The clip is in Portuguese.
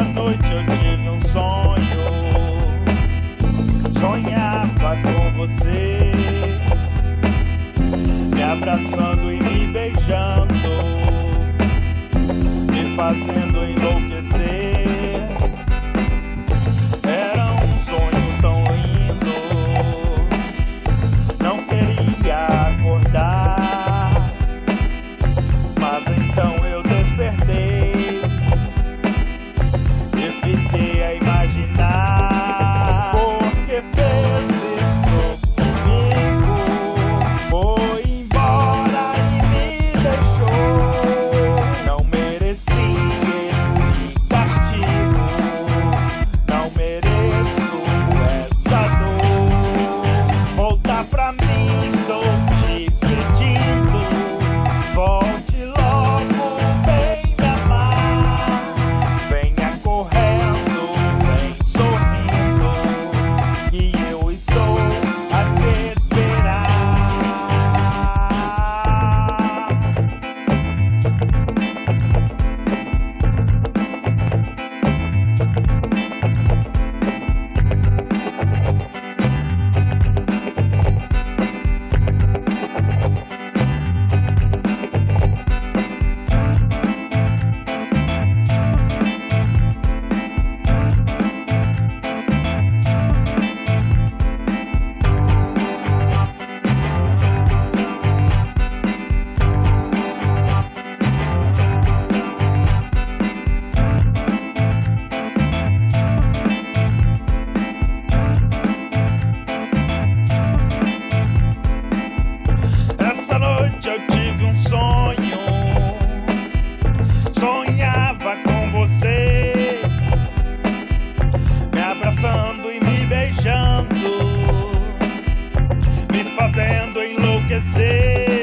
noite eu tive um sonho. Sonhava com você, sonho. Sonhava com você, me abraçando e me beijando, me fazendo enlouquecer.